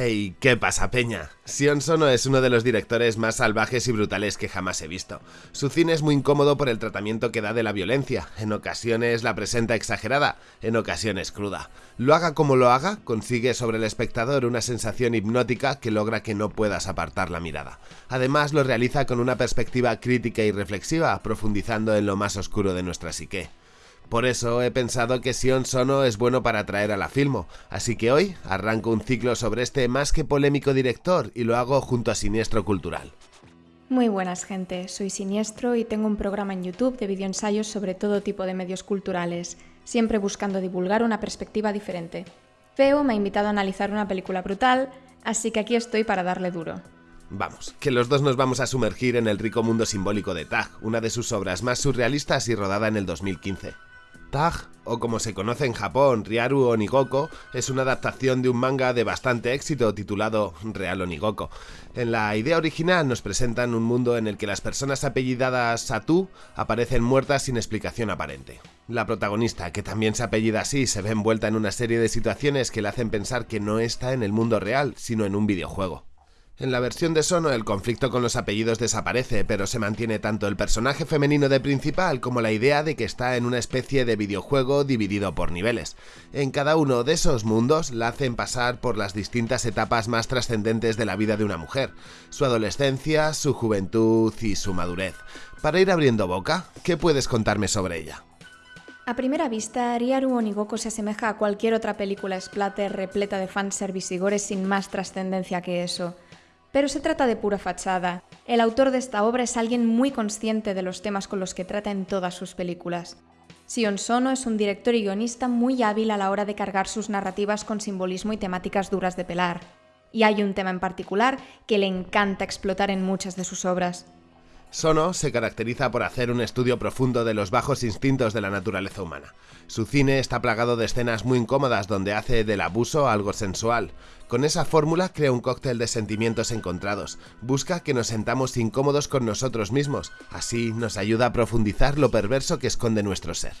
Hey, ¿qué pasa, Peña? Sion Sono es uno de los directores más salvajes y brutales que jamás he visto. Su cine es muy incómodo por el tratamiento que da de la violencia. En ocasiones la presenta exagerada, en ocasiones cruda. Lo haga como lo haga, consigue sobre el espectador una sensación hipnótica que logra que no puedas apartar la mirada. Además, lo realiza con una perspectiva crítica y reflexiva, profundizando en lo más oscuro de nuestra psique. Por eso he pensado que Sion Sono es bueno para traer a la Filmo, así que hoy arranco un ciclo sobre este más que polémico director y lo hago junto a Siniestro Cultural. Muy buenas gente, soy Siniestro y tengo un programa en YouTube de videoensayos sobre todo tipo de medios culturales, siempre buscando divulgar una perspectiva diferente. Feo me ha invitado a analizar una película brutal, así que aquí estoy para darle duro. Vamos, que los dos nos vamos a sumergir en el rico mundo simbólico de Tag, una de sus obras más surrealistas y rodada en el 2015. Tag, o como se conoce en Japón, Ryaru Onigoko, es una adaptación de un manga de bastante éxito titulado Real Onigoko. En la idea original nos presentan un mundo en el que las personas apellidadas Satu aparecen muertas sin explicación aparente. La protagonista, que también se apellida así, se ve envuelta en una serie de situaciones que le hacen pensar que no está en el mundo real, sino en un videojuego. En la versión de Sono el conflicto con los apellidos desaparece, pero se mantiene tanto el personaje femenino de principal como la idea de que está en una especie de videojuego dividido por niveles. En cada uno de esos mundos la hacen pasar por las distintas etapas más trascendentes de la vida de una mujer, su adolescencia, su juventud y su madurez. Para ir abriendo boca, ¿qué puedes contarme sobre ella? A primera vista, Ryaru Onigoko se asemeja a cualquier otra película splatter repleta de fanservice y gores sin más trascendencia que eso. Pero se trata de pura fachada. El autor de esta obra es alguien muy consciente de los temas con los que trata en todas sus películas. Sion Sono es un director y guionista muy hábil a la hora de cargar sus narrativas con simbolismo y temáticas duras de pelar. Y hay un tema en particular que le encanta explotar en muchas de sus obras. Sono se caracteriza por hacer un estudio profundo de los bajos instintos de la naturaleza humana. Su cine está plagado de escenas muy incómodas donde hace del abuso algo sensual. Con esa fórmula crea un cóctel de sentimientos encontrados. Busca que nos sentamos incómodos con nosotros mismos. Así nos ayuda a profundizar lo perverso que esconde nuestro ser.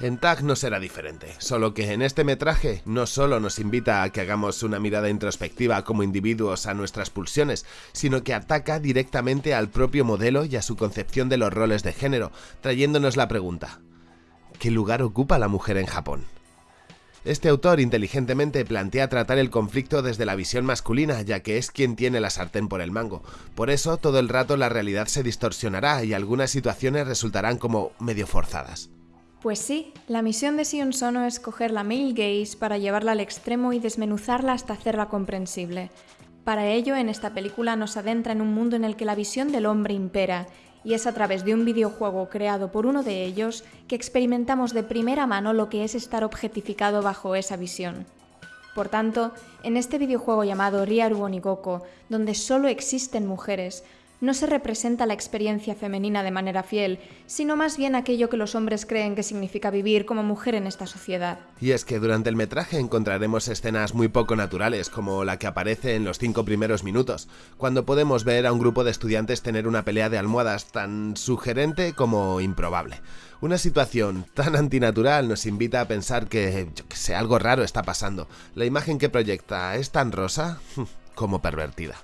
En Tag no será diferente, solo que en este metraje no solo nos invita a que hagamos una mirada introspectiva como individuos a nuestras pulsiones, sino que ataca directamente al propio modelo y a su concepción de los roles de género, trayéndonos la pregunta, ¿qué lugar ocupa la mujer en Japón? Este autor inteligentemente plantea tratar el conflicto desde la visión masculina, ya que es quien tiene la sartén por el mango. Por eso todo el rato la realidad se distorsionará y algunas situaciones resultarán como medio forzadas. Pues sí, la misión de Sion Sono es coger la male gaze para llevarla al extremo y desmenuzarla hasta hacerla comprensible. Para ello, en esta película nos adentra en un mundo en el que la visión del hombre impera, y es a través de un videojuego creado por uno de ellos que experimentamos de primera mano lo que es estar objetificado bajo esa visión. Por tanto, en este videojuego llamado Ryaru Onigoko, donde solo existen mujeres, no se representa la experiencia femenina de manera fiel, sino más bien aquello que los hombres creen que significa vivir como mujer en esta sociedad. Y es que durante el metraje encontraremos escenas muy poco naturales, como la que aparece en los cinco primeros minutos, cuando podemos ver a un grupo de estudiantes tener una pelea de almohadas tan sugerente como improbable. Una situación tan antinatural nos invita a pensar que, yo que sé, algo raro está pasando. La imagen que proyecta es tan rosa como pervertida.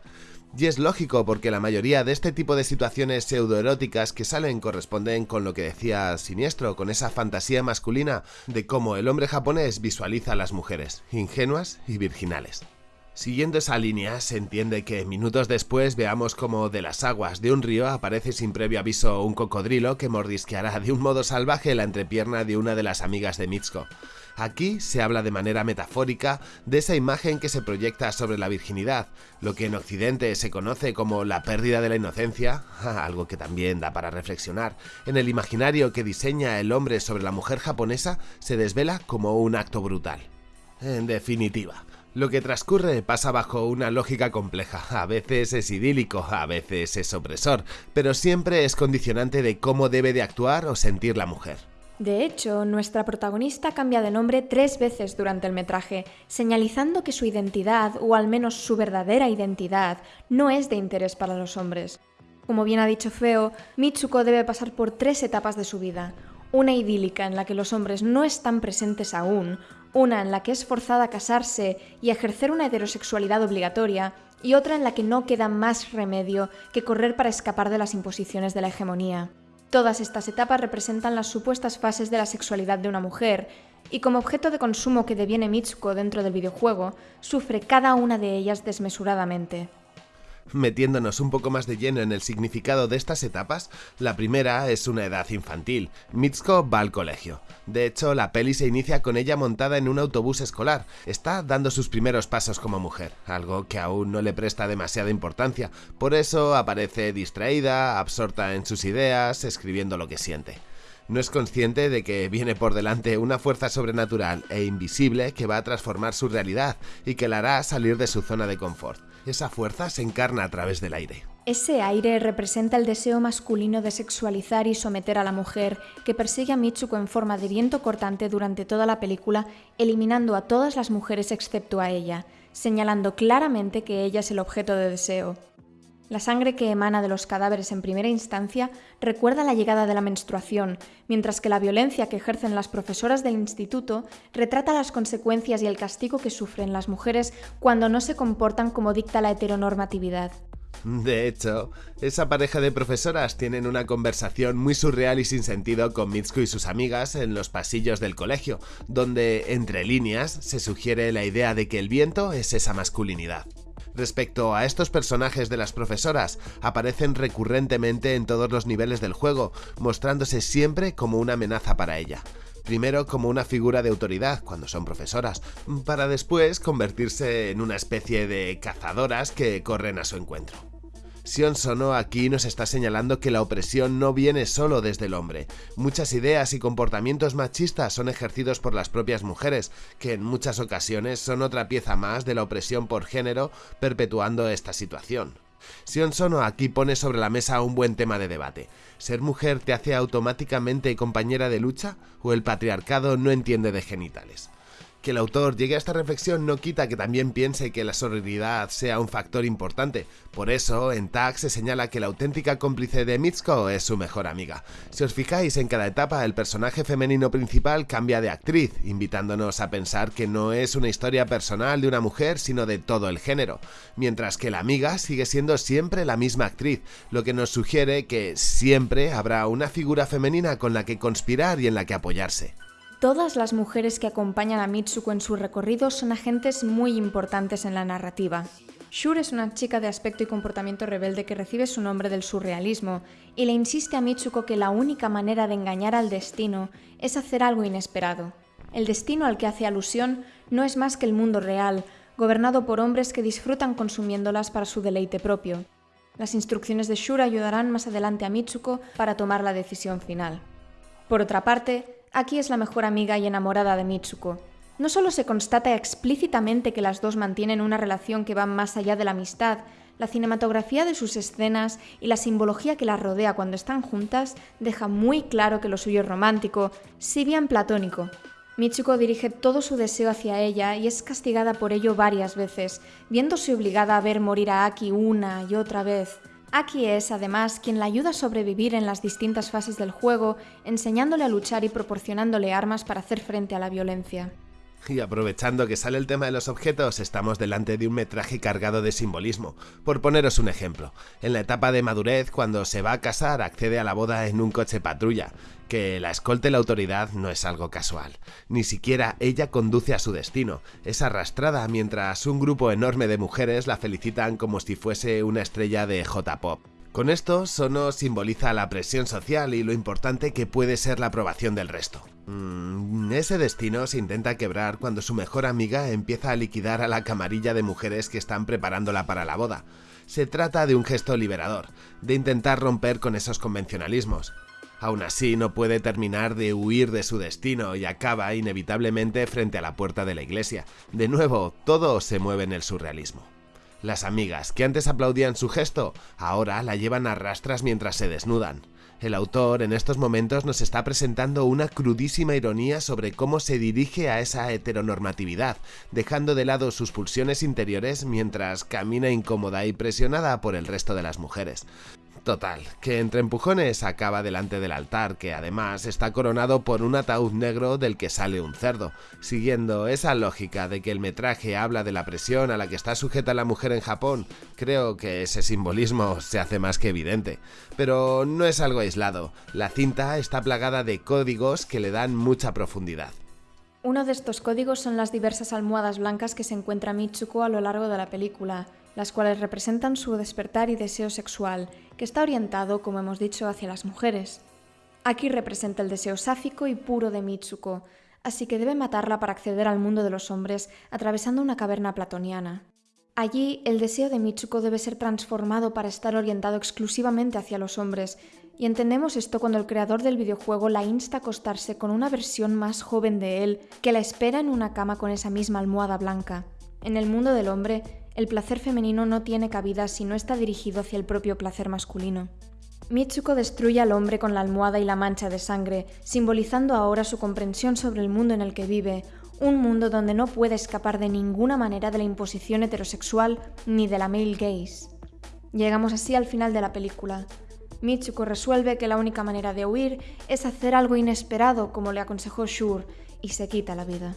Y es lógico porque la mayoría de este tipo de situaciones pseudoeróticas que salen corresponden con lo que decía Siniestro, con esa fantasía masculina de cómo el hombre japonés visualiza a las mujeres, ingenuas y virginales. Siguiendo esa línea, se entiende que minutos después veamos como de las aguas de un río aparece sin previo aviso un cocodrilo que mordisqueará de un modo salvaje la entrepierna de una de las amigas de Mitsuko. Aquí se habla de manera metafórica de esa imagen que se proyecta sobre la virginidad, lo que en Occidente se conoce como la pérdida de la inocencia, algo que también da para reflexionar. En el imaginario que diseña el hombre sobre la mujer japonesa se desvela como un acto brutal. En definitiva, lo que transcurre pasa bajo una lógica compleja, a veces es idílico, a veces es opresor, pero siempre es condicionante de cómo debe de actuar o sentir la mujer. De hecho, nuestra protagonista cambia de nombre tres veces durante el metraje, señalizando que su identidad, o al menos su verdadera identidad, no es de interés para los hombres. Como bien ha dicho Feo, Mitsuko debe pasar por tres etapas de su vida. Una idílica en la que los hombres no están presentes aún, una en la que es forzada a casarse y ejercer una heterosexualidad obligatoria, y otra en la que no queda más remedio que correr para escapar de las imposiciones de la hegemonía. Todas estas etapas representan las supuestas fases de la sexualidad de una mujer, y como objeto de consumo que deviene Mitsuko dentro del videojuego, sufre cada una de ellas desmesuradamente. Metiéndonos un poco más de lleno en el significado de estas etapas, la primera es una edad infantil. Mitsuko va al colegio. De hecho, la peli se inicia con ella montada en un autobús escolar. Está dando sus primeros pasos como mujer, algo que aún no le presta demasiada importancia. Por eso aparece distraída, absorta en sus ideas, escribiendo lo que siente no es consciente de que viene por delante una fuerza sobrenatural e invisible que va a transformar su realidad y que la hará salir de su zona de confort. Esa fuerza se encarna a través del aire. Ese aire representa el deseo masculino de sexualizar y someter a la mujer, que persigue a Mitsuko en forma de viento cortante durante toda la película, eliminando a todas las mujeres excepto a ella, señalando claramente que ella es el objeto de deseo. La sangre que emana de los cadáveres en primera instancia recuerda la llegada de la menstruación, mientras que la violencia que ejercen las profesoras del instituto retrata las consecuencias y el castigo que sufren las mujeres cuando no se comportan como dicta la heteronormatividad. De hecho, esa pareja de profesoras tienen una conversación muy surreal y sin sentido con Mitsuko y sus amigas en los pasillos del colegio, donde, entre líneas, se sugiere la idea de que el viento es esa masculinidad. Respecto a estos personajes de las profesoras, aparecen recurrentemente en todos los niveles del juego, mostrándose siempre como una amenaza para ella primero como una figura de autoridad cuando son profesoras, para después convertirse en una especie de cazadoras que corren a su encuentro. Sion Sono aquí nos está señalando que la opresión no viene solo desde el hombre. Muchas ideas y comportamientos machistas son ejercidos por las propias mujeres, que en muchas ocasiones son otra pieza más de la opresión por género perpetuando esta situación. Sion Sono aquí pone sobre la mesa un buen tema de debate. ¿Ser mujer te hace automáticamente compañera de lucha o el patriarcado no entiende de genitales? Que el autor llegue a esta reflexión no quita que también piense que la sororidad sea un factor importante. Por eso, en Tag se señala que la auténtica cómplice de Mitsuko es su mejor amiga. Si os fijáis, en cada etapa el personaje femenino principal cambia de actriz, invitándonos a pensar que no es una historia personal de una mujer, sino de todo el género. Mientras que la amiga sigue siendo siempre la misma actriz, lo que nos sugiere que siempre habrá una figura femenina con la que conspirar y en la que apoyarse. Todas las mujeres que acompañan a Mitsuko en su recorrido son agentes muy importantes en la narrativa. Shur es una chica de aspecto y comportamiento rebelde que recibe su nombre del surrealismo y le insiste a Mitsuko que la única manera de engañar al destino es hacer algo inesperado. El destino al que hace alusión no es más que el mundo real, gobernado por hombres que disfrutan consumiéndolas para su deleite propio. Las instrucciones de Shur ayudarán más adelante a Mitsuko para tomar la decisión final. Por otra parte, Aquí es la mejor amiga y enamorada de Mitsuko. No solo se constata explícitamente que las dos mantienen una relación que va más allá de la amistad, la cinematografía de sus escenas y la simbología que las rodea cuando están juntas deja muy claro que lo suyo es romántico, si bien platónico. Mitsuko dirige todo su deseo hacia ella y es castigada por ello varias veces, viéndose obligada a ver morir a Aki una y otra vez. Aki es, además, quien la ayuda a sobrevivir en las distintas fases del juego, enseñándole a luchar y proporcionándole armas para hacer frente a la violencia. Y aprovechando que sale el tema de los objetos, estamos delante de un metraje cargado de simbolismo. Por poneros un ejemplo, en la etapa de madurez, cuando se va a casar, accede a la boda en un coche patrulla. Que la escolte la autoridad no es algo casual. Ni siquiera ella conduce a su destino. Es arrastrada mientras un grupo enorme de mujeres la felicitan como si fuese una estrella de J-Pop. Con esto, Sono simboliza la presión social y lo importante que puede ser la aprobación del resto. Mm, ese destino se intenta quebrar cuando su mejor amiga empieza a liquidar a la camarilla de mujeres que están preparándola para la boda. Se trata de un gesto liberador, de intentar romper con esos convencionalismos. Aún así, no puede terminar de huir de su destino y acaba inevitablemente frente a la puerta de la iglesia. De nuevo, todo se mueve en el surrealismo. Las amigas que antes aplaudían su gesto, ahora la llevan a rastras mientras se desnudan. El autor en estos momentos nos está presentando una crudísima ironía sobre cómo se dirige a esa heteronormatividad, dejando de lado sus pulsiones interiores mientras camina incómoda y presionada por el resto de las mujeres. Total, que entre empujones acaba delante del altar, que además está coronado por un ataúd negro del que sale un cerdo. Siguiendo esa lógica de que el metraje habla de la presión a la que está sujeta la mujer en Japón, creo que ese simbolismo se hace más que evidente. Pero no es algo aislado, la cinta está plagada de códigos que le dan mucha profundidad. Uno de estos códigos son las diversas almohadas blancas que se encuentra Mitsuko a lo largo de la película, las cuales representan su despertar y deseo sexual, que está orientado, como hemos dicho, hacia las mujeres. Aquí representa el deseo sáfico y puro de Mitsuko, así que debe matarla para acceder al mundo de los hombres atravesando una caverna platoniana. Allí, el deseo de Mitsuko debe ser transformado para estar orientado exclusivamente hacia los hombres, y entendemos esto cuando el creador del videojuego la insta a acostarse con una versión más joven de él que la espera en una cama con esa misma almohada blanca. En el mundo del hombre, el placer femenino no tiene cabida si no está dirigido hacia el propio placer masculino. Mitsuko destruye al hombre con la almohada y la mancha de sangre, simbolizando ahora su comprensión sobre el mundo en el que vive, un mundo donde no puede escapar de ninguna manera de la imposición heterosexual ni de la male gaze. Llegamos así al final de la película. Mitsuko resuelve que la única manera de huir es hacer algo inesperado como le aconsejó Shur y se quita la vida.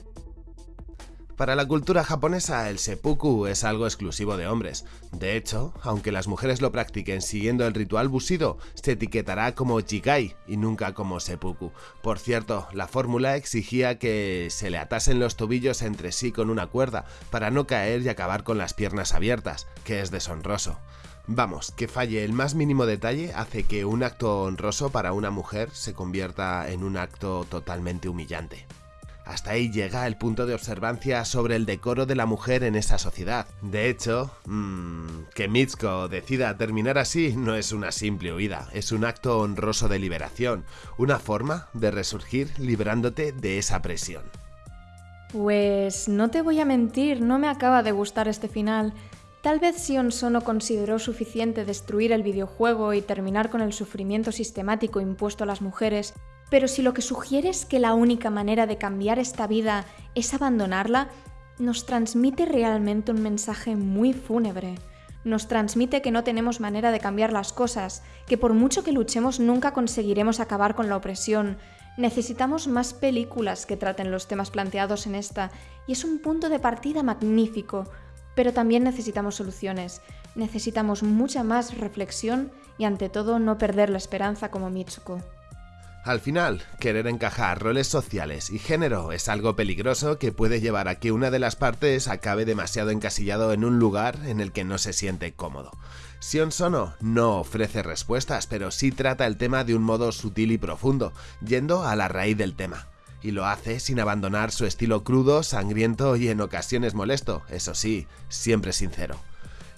Para la cultura japonesa, el seppuku es algo exclusivo de hombres. De hecho, aunque las mujeres lo practiquen siguiendo el ritual bushido, se etiquetará como jikai y nunca como seppuku. Por cierto, la fórmula exigía que se le atasen los tobillos entre sí con una cuerda para no caer y acabar con las piernas abiertas, que es deshonroso. Vamos, que falle el más mínimo detalle hace que un acto honroso para una mujer se convierta en un acto totalmente humillante. Hasta ahí llega el punto de observancia sobre el decoro de la mujer en esa sociedad. De hecho, mmm, que Mitsuko decida terminar así no es una simple huida, es un acto honroso de liberación, una forma de resurgir librándote de esa presión. Pues no te voy a mentir, no me acaba de gustar este final. Tal vez Sion Sono consideró suficiente destruir el videojuego y terminar con el sufrimiento sistemático impuesto a las mujeres pero si lo que sugiere es que la única manera de cambiar esta vida es abandonarla, nos transmite realmente un mensaje muy fúnebre. Nos transmite que no tenemos manera de cambiar las cosas, que por mucho que luchemos nunca conseguiremos acabar con la opresión. Necesitamos más películas que traten los temas planteados en esta, y es un punto de partida magnífico. Pero también necesitamos soluciones, necesitamos mucha más reflexión y ante todo no perder la esperanza como Mitsuko. Al final, querer encajar roles sociales y género es algo peligroso que puede llevar a que una de las partes acabe demasiado encasillado en un lugar en el que no se siente cómodo. Sion Sono no ofrece respuestas, pero sí trata el tema de un modo sutil y profundo, yendo a la raíz del tema. Y lo hace sin abandonar su estilo crudo, sangriento y en ocasiones molesto, eso sí, siempre sincero.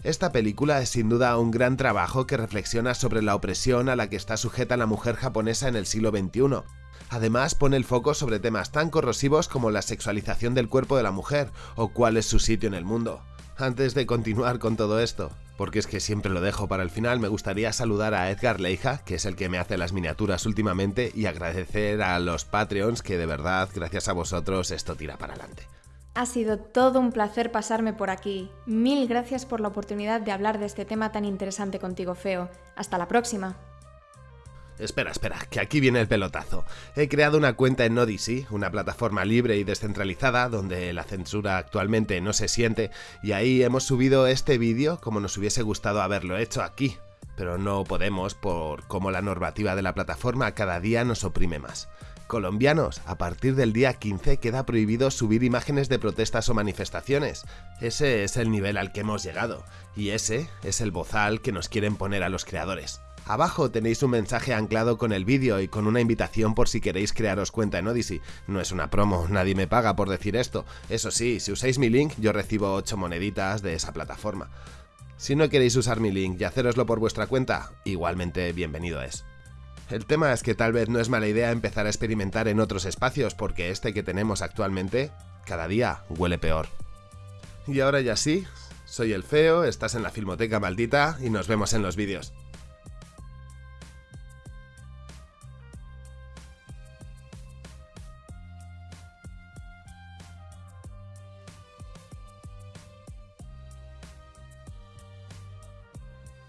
Esta película es sin duda un gran trabajo que reflexiona sobre la opresión a la que está sujeta la mujer japonesa en el siglo XXI. Además, pone el foco sobre temas tan corrosivos como la sexualización del cuerpo de la mujer o cuál es su sitio en el mundo. Antes de continuar con todo esto, porque es que siempre lo dejo para el final, me gustaría saludar a Edgar Leija, que es el que me hace las miniaturas últimamente, y agradecer a los Patreons que de verdad, gracias a vosotros, esto tira para adelante. Ha sido todo un placer pasarme por aquí. Mil gracias por la oportunidad de hablar de este tema tan interesante contigo, Feo. Hasta la próxima. Espera, espera, que aquí viene el pelotazo. He creado una cuenta en Odyssey, una plataforma libre y descentralizada donde la censura actualmente no se siente, y ahí hemos subido este vídeo como nos hubiese gustado haberlo hecho aquí, pero no podemos por cómo la normativa de la plataforma cada día nos oprime más. Colombianos, a partir del día 15 queda prohibido subir imágenes de protestas o manifestaciones. Ese es el nivel al que hemos llegado, y ese es el bozal que nos quieren poner a los creadores. Abajo tenéis un mensaje anclado con el vídeo y con una invitación por si queréis crearos cuenta en Odyssey. No es una promo, nadie me paga por decir esto. Eso sí, si usáis mi link yo recibo 8 moneditas de esa plataforma. Si no queréis usar mi link y haceroslo por vuestra cuenta, igualmente bienvenido es. El tema es que tal vez no es mala idea empezar a experimentar en otros espacios porque este que tenemos actualmente cada día huele peor. Y ahora ya sí, soy el feo, estás en la Filmoteca Maldita y nos vemos en los vídeos.